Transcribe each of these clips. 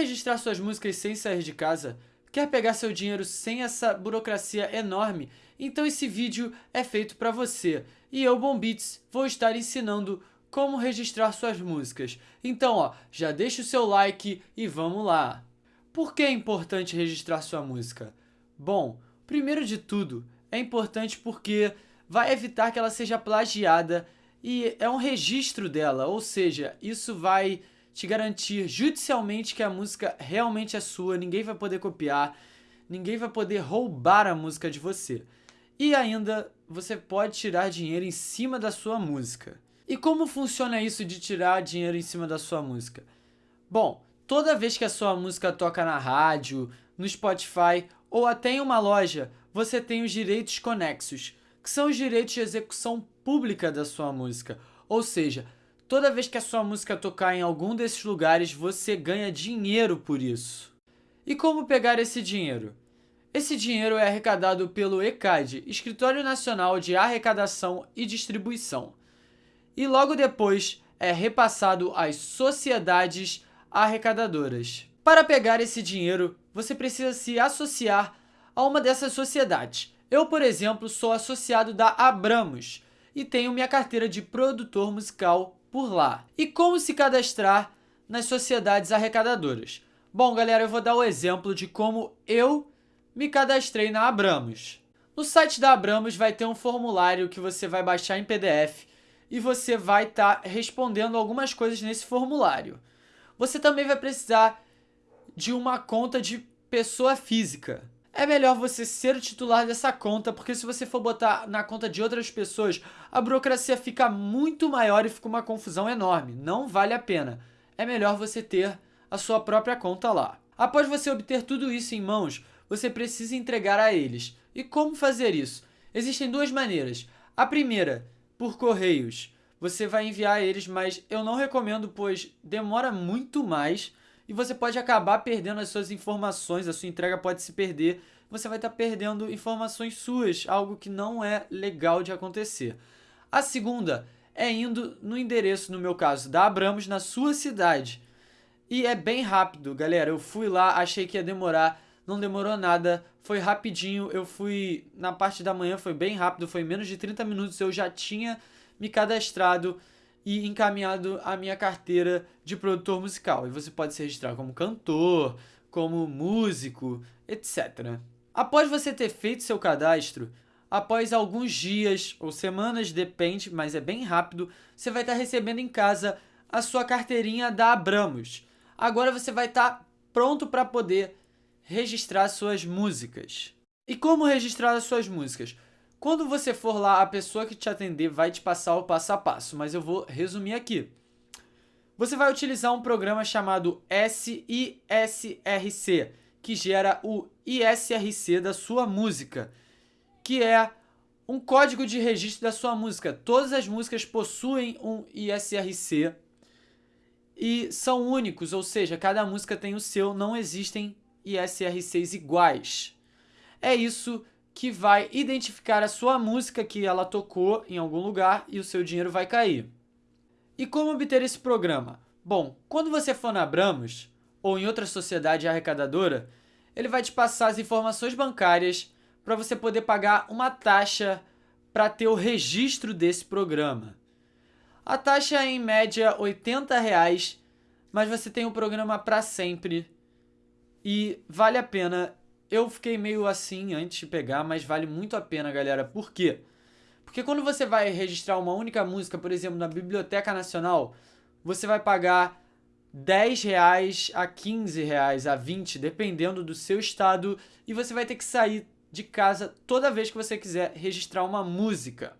registrar suas músicas sem sair de casa? Quer pegar seu dinheiro sem essa burocracia enorme? Então esse vídeo é feito para você. E eu, Bombits, vou estar ensinando como registrar suas músicas. Então, ó, já deixa o seu like e vamos lá. Por que é importante registrar sua música? Bom, primeiro de tudo, é importante porque vai evitar que ela seja plagiada e é um registro dela, ou seja, isso vai te garantir judicialmente que a música realmente é sua, ninguém vai poder copiar, ninguém vai poder roubar a música de você. E ainda, você pode tirar dinheiro em cima da sua música. E como funciona isso de tirar dinheiro em cima da sua música? Bom, toda vez que a sua música toca na rádio, no Spotify ou até em uma loja, você tem os direitos conexos, que são os direitos de execução pública da sua música. Ou seja, Toda vez que a sua música tocar em algum desses lugares, você ganha dinheiro por isso. E como pegar esse dinheiro? Esse dinheiro é arrecadado pelo ECAD, Escritório Nacional de Arrecadação e Distribuição, e logo depois é repassado às sociedades arrecadadoras. Para pegar esse dinheiro, você precisa se associar a uma dessas sociedades. Eu, por exemplo, sou associado da Abramos e tenho minha carteira de produtor musical por lá. E como se cadastrar nas sociedades arrecadadoras? Bom, galera, eu vou dar o exemplo de como eu me cadastrei na Abramos. No site da Abramos vai ter um formulário que você vai baixar em PDF e você vai estar tá respondendo algumas coisas nesse formulário. Você também vai precisar de uma conta de pessoa física é melhor você ser o titular dessa conta, porque se você for botar na conta de outras pessoas, a burocracia fica muito maior e fica uma confusão enorme. Não vale a pena. É melhor você ter a sua própria conta lá. Após você obter tudo isso em mãos, você precisa entregar a eles. E como fazer isso? Existem duas maneiras. A primeira, por correios. Você vai enviar a eles, mas eu não recomendo, pois demora muito mais e você pode acabar perdendo as suas informações, a sua entrega pode se perder, você vai estar perdendo informações suas, algo que não é legal de acontecer. A segunda é indo no endereço, no meu caso, da Abramos, na sua cidade. E é bem rápido, galera. Eu fui lá, achei que ia demorar, não demorou nada, foi rapidinho. Eu fui na parte da manhã, foi bem rápido, foi menos de 30 minutos, eu já tinha me cadastrado e encaminhado a minha carteira de produtor musical. E você pode se registrar como cantor, como músico, etc. Após você ter feito seu cadastro, após alguns dias ou semanas, depende, mas é bem rápido, você vai estar recebendo em casa a sua carteirinha da Abramos. Agora você vai estar pronto para poder registrar suas músicas. E como registrar as suas músicas? Quando você for lá, a pessoa que te atender vai te passar o passo a passo, mas eu vou resumir aqui. Você vai utilizar um programa chamado SISRC, que gera o ISRC da sua música, que é um código de registro da sua música. Todas as músicas possuem um ISRC e são únicos, ou seja, cada música tem o seu, não existem ISRCs iguais. É isso que vai identificar a sua música que ela tocou em algum lugar e o seu dinheiro vai cair. E como obter esse programa? Bom, quando você for na Abramos ou em outra sociedade arrecadadora, ele vai te passar as informações bancárias para você poder pagar uma taxa para ter o registro desse programa. A taxa é em média 80 reais, mas você tem o programa para sempre e vale a pena eu fiquei meio assim antes de pegar, mas vale muito a pena, galera. Por quê? Porque quando você vai registrar uma única música, por exemplo, na Biblioteca Nacional, você vai pagar 10 reais a 15 reais a 20, dependendo do seu estado, e você vai ter que sair de casa toda vez que você quiser registrar uma música.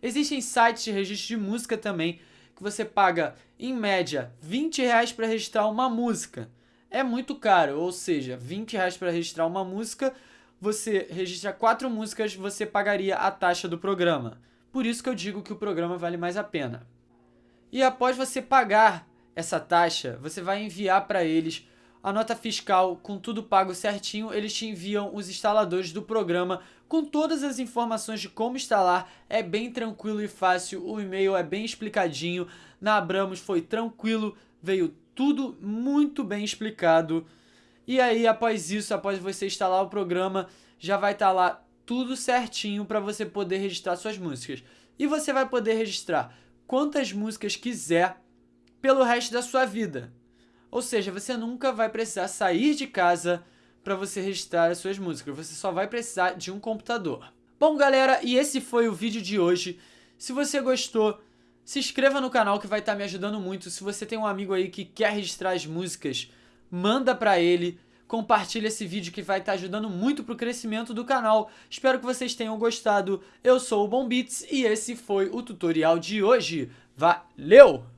Existem sites de registro de música também, que você paga, em média, 20 reais para registrar uma música é muito caro, ou seja, 20 reais para registrar uma música, você registra quatro músicas, você pagaria a taxa do programa. Por isso que eu digo que o programa vale mais a pena. E após você pagar essa taxa, você vai enviar para eles a nota fiscal com tudo pago certinho, eles te enviam os instaladores do programa com todas as informações de como instalar. É bem tranquilo e fácil, o e-mail é bem explicadinho. Na Abramos foi tranquilo, veio tudo muito bem explicado. E aí, após isso, após você instalar o programa, já vai estar tá lá tudo certinho para você poder registrar suas músicas. E você vai poder registrar quantas músicas quiser pelo resto da sua vida. Ou seja, você nunca vai precisar sair de casa para você registrar as suas músicas. Você só vai precisar de um computador. Bom, galera, e esse foi o vídeo de hoje. Se você gostou, se inscreva no canal que vai estar tá me ajudando muito. Se você tem um amigo aí que quer registrar as músicas, manda para ele. Compartilha esse vídeo que vai estar tá ajudando muito pro crescimento do canal. Espero que vocês tenham gostado. Eu sou o Bom Beats e esse foi o tutorial de hoje. Valeu!